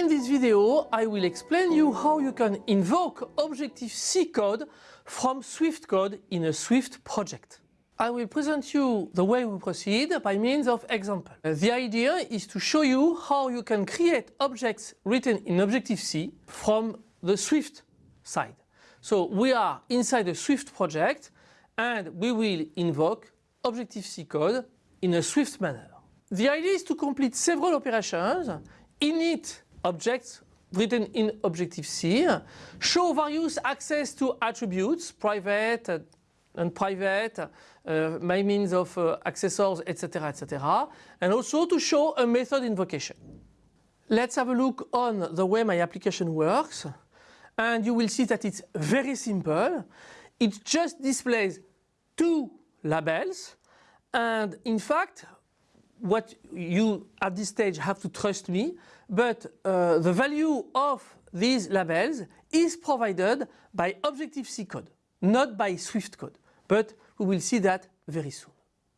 in this video I will explain you how you can invoke Objective-C code from Swift code in a Swift project. I will present you the way we proceed by means of example. The idea is to show you how you can create objects written in Objective-C from the Swift side. So we are inside a Swift project and we will invoke Objective-C code in a Swift manner. The idea is to complete several operations, init objects written in Objective-C, show various access to attributes, private and private, uh, by means of uh, accessors, etc., etc., and also to show a method invocation. Let's have a look on the way my application works, and you will see that it's very simple. It just displays two labels, and in fact, what you at this stage have to trust me, but uh, the value of these labels is provided by Objective-C code, not by Swift code. But we will see that very soon.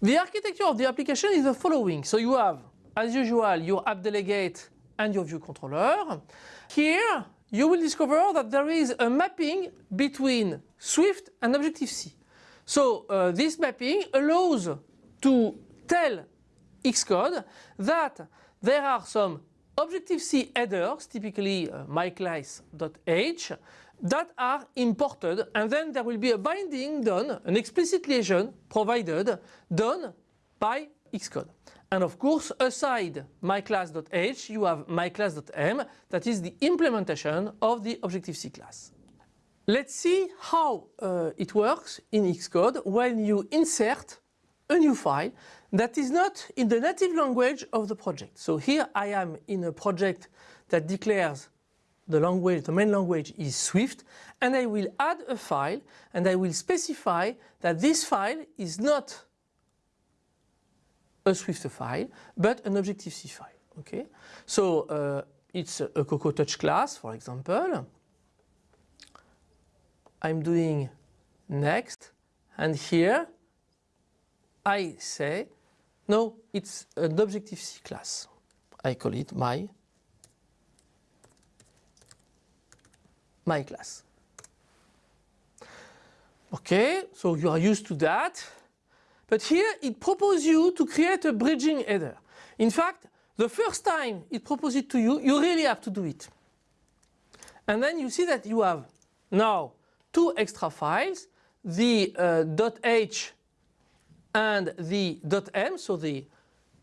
The architecture of the application is the following. So you have, as usual, your app delegate and your view controller. Here you will discover that there is a mapping between Swift and Objective-C. So uh, this mapping allows to tell Xcode that there are some Objective-C headers, typically uh, myclass.h, that are imported and then there will be a binding done, an explicit liaison provided, done by Xcode. And of course, aside myclass.h, you have myclass.m, that is the implementation of the Objective-C class. Let's see how uh, it works in Xcode when you insert a new file that is not in the native language of the project. So here I am in a project that declares the language, the main language is Swift, and I will add a file and I will specify that this file is not a Swift file, but an Objective-C file. Okay, so uh, it's a Cocoa Touch class, for example. I'm doing next, and here I say, no, it's an Objective-C class. I call it my, my class. Okay, so you are used to that. But here it proposes you to create a bridging header. In fact, the first time it proposes it to you, you really have to do it. And then you see that you have now two extra files, the uh, .h and the .m, so the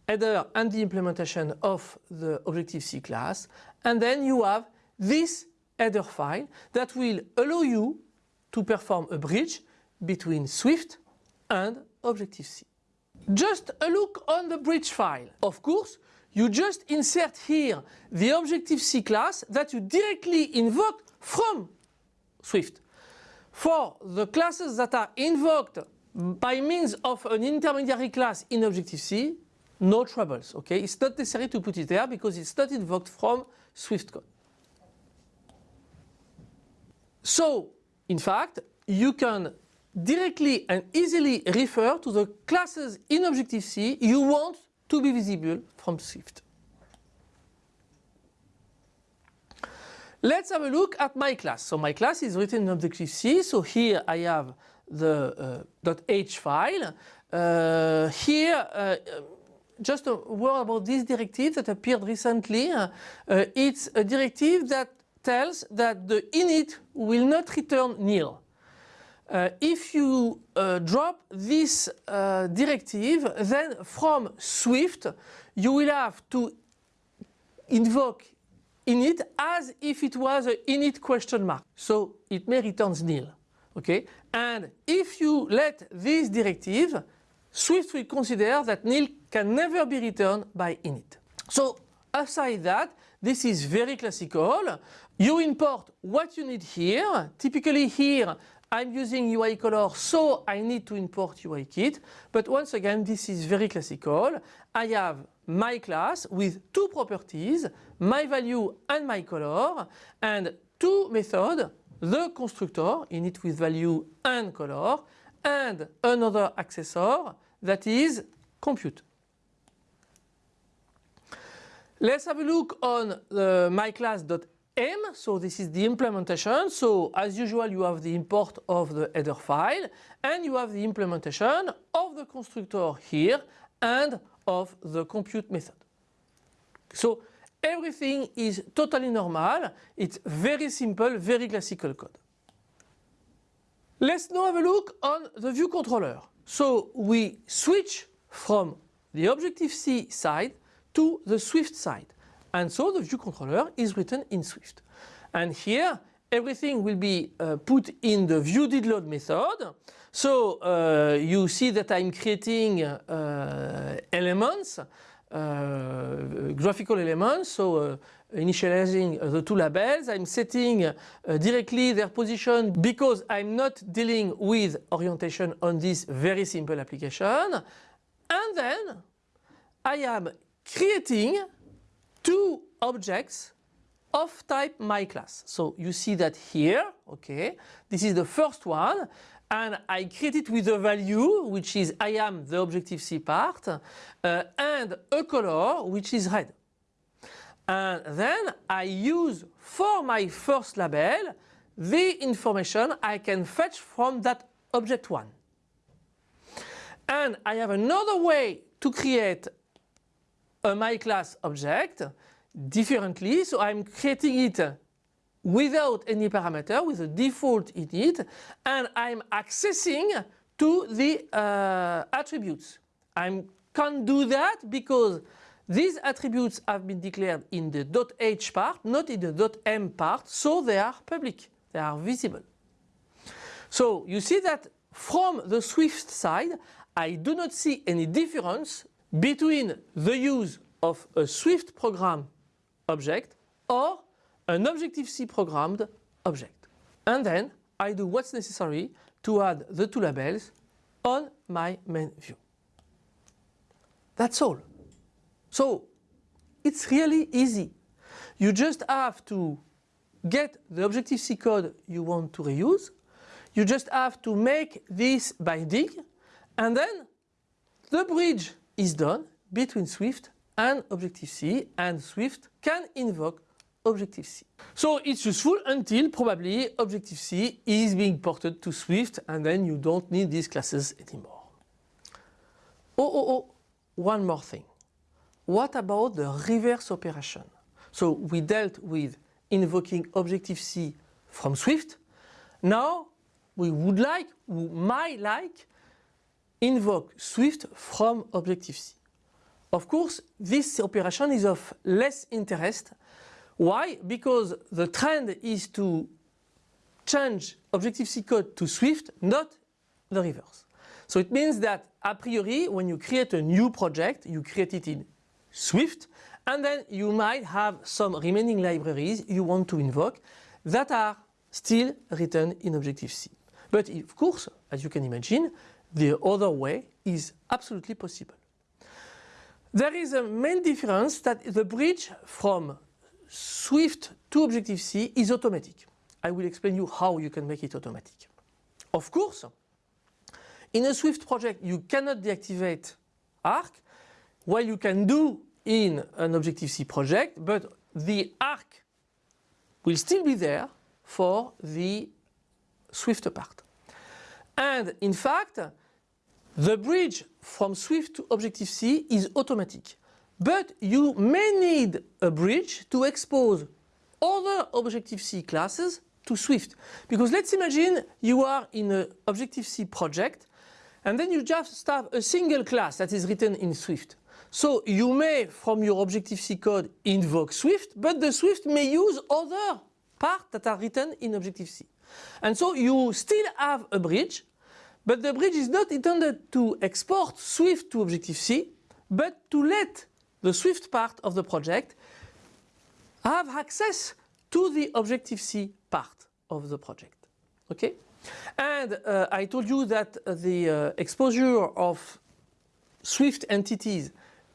header and the implementation of the Objective-C class. And then you have this header file that will allow you to perform a bridge between Swift and Objective-C. Just a look on the bridge file. Of course, you just insert here the Objective-C class that you directly invoke from Swift. For the classes that are invoked by means of an intermediary class in Objective-C, no troubles, okay? It's not necessary to put it there because it's not invoked from Swift code. So, in fact, you can directly and easily refer to the classes in Objective-C you want to be visible from Swift. Let's have a look at my class. So my class is written in Objective-C. So here I have the uh, .h file. Uh, here, uh, just a word about this directive that appeared recently. It's a directive that tells that the init will not return nil. Uh, if you uh, drop this uh, directive, then from Swift you will have to invoke init as if it was an init question mark. So it may return nil. Okay? And if you let this directive, Swift will consider that nil can never be returned by init. So aside that, this is very classical. You import what you need here. Typically here I'm using UI color so I need to import UI kit. But once again this is very classical. I have my class with two properties, my value and my color and two methods the constructor init with value and color and another accessor that is compute. Let's have a look on uh, the myclass.m. So this is the implementation. So as usual, you have the import of the header file and you have the implementation of the constructor here and of the compute method. So everything is totally normal. It's very simple, very classical code. Let's now have a look on the view controller. So we switch from the Objective-C side to the Swift side. And so the view controller is written in Swift. And here everything will be uh, put in the view_did_load method. So uh, you see that I'm creating uh, elements, uh, graphical elements. So uh, initializing the two labels. I'm setting uh, directly their position because I'm not dealing with orientation on this very simple application. And then I am creating two objects of type my class. So you see that here, okay, this is the first one and I create it with a value which is I am the Objective-C part uh, and a color which is red. And then I use for my first label the information I can fetch from that object 1. And I have another way to create a myClass object differently. So I'm creating it without any parameter with a default in it and I'm accessing to the uh, attributes. I can't do that because these attributes have been declared in the .h part, not in the .m part, so they are public, they are visible. So you see that from the Swift side, I do not see any difference between the use of a Swift program object or an Objective-C programmed object. And then I do what's necessary to add the two labels on my main view. That's all. So it's really easy. You just have to get the Objective-C code you want to reuse. You just have to make this binding and then the bridge is done between Swift and Objective-C and Swift can invoke Objective-C. So it's useful until probably Objective-C is being ported to Swift and then you don't need these classes anymore. Oh, oh, oh, one more thing. What about the reverse operation? So we dealt with invoking Objective-C from Swift. Now we would like, we might like, invoke Swift from Objective-C. Of course, this operation is of less interest. Why? Because the trend is to change Objective-C code to Swift, not the reverse. So it means that a priori, when you create a new project, you create it in Swift and then you might have some remaining libraries you want to invoke that are still written in Objective-C. But of course, as you can imagine, the other way is absolutely possible. There is a main difference that the bridge from Swift to Objective-C is automatic. I will explain you how you can make it automatic. Of course, in a Swift project you cannot deactivate Arc while you can do in an Objective-C project, but the arc will still be there for the Swift part. And in fact, the bridge from Swift to Objective-C is automatic. But you may need a bridge to expose other Objective-C classes to Swift. Because let's imagine you are in an Objective-C project and then you just have a single class that is written in Swift. So you may, from your Objective-C code, invoke Swift, but the Swift may use other parts that are written in Objective-C. And so you still have a bridge, but the bridge is not intended to export Swift to Objective-C, but to let the Swift part of the project have access to the Objective-C part of the project. Okay? And uh, I told you that the uh, exposure of Swift entities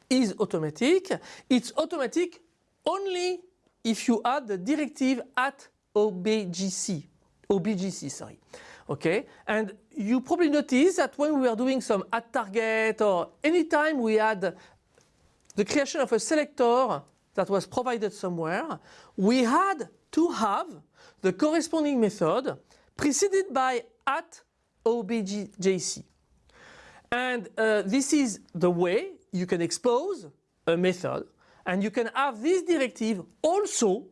is automatic. It's automatic only if you add the directive at OBGC, OBGC, sorry. Okay, and you probably notice that when we are doing some at target or anytime we add the creation of a selector that was provided somewhere, we had to have the corresponding method preceded by at objc. And uh, this is the way you can expose a method and you can have this directive also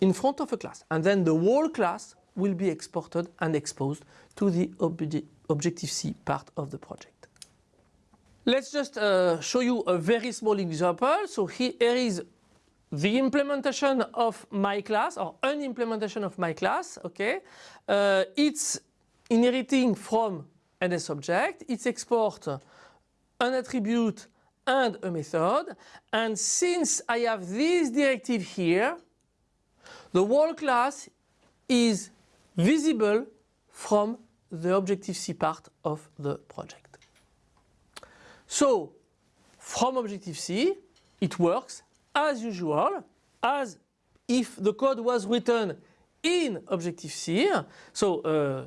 in front of a class. And then the whole class will be exported and exposed to the Objective-C part of the project. Let's just uh, show you a very small example. So here is the implementation of my class or an implementation of my class, okay? Uh, it's inheriting from NS object, it's export an attribute and a method. And since I have this directive here, the whole class is visible from the Objective-C part of the project. So from Objective-C, it works as usual, as if the code was written in Objective-C. So uh,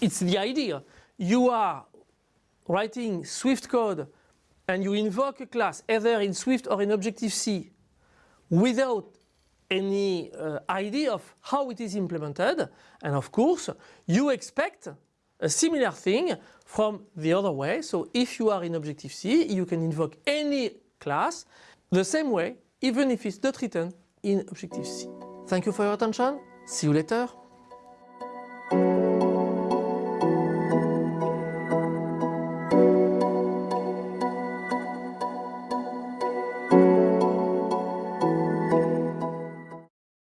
it's the idea. You are writing Swift code and you invoke a class either in Swift or in Objective-C without any uh, idea of how it is implemented and of course you expect a similar thing from the other way. So if you are in Objective-C you can invoke any class the same way even if it's not written in Objective-C. Thank you for your attention. See you later.